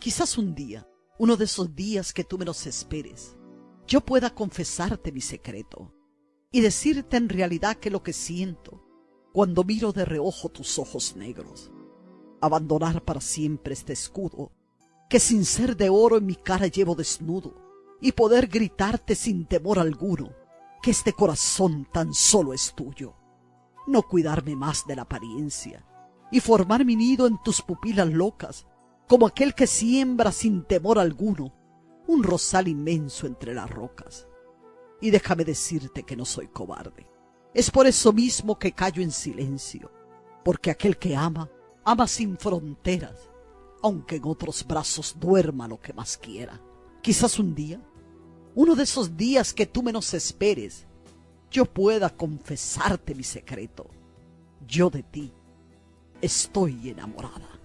Quizás un día, uno de esos días que tú menos esperes, yo pueda confesarte mi secreto y decirte en realidad que lo que siento cuando miro de reojo tus ojos negros. Abandonar para siempre este escudo que sin ser de oro en mi cara llevo desnudo y poder gritarte sin temor alguno que este corazón tan solo es tuyo. No cuidarme más de la apariencia y formar mi nido en tus pupilas locas como aquel que siembra sin temor alguno un rosal inmenso entre las rocas. Y déjame decirte que no soy cobarde. Es por eso mismo que callo en silencio, porque aquel que ama, ama sin fronteras, aunque en otros brazos duerma lo que más quiera. Quizás un día, uno de esos días que tú menos esperes, yo pueda confesarte mi secreto. Yo de ti estoy enamorada.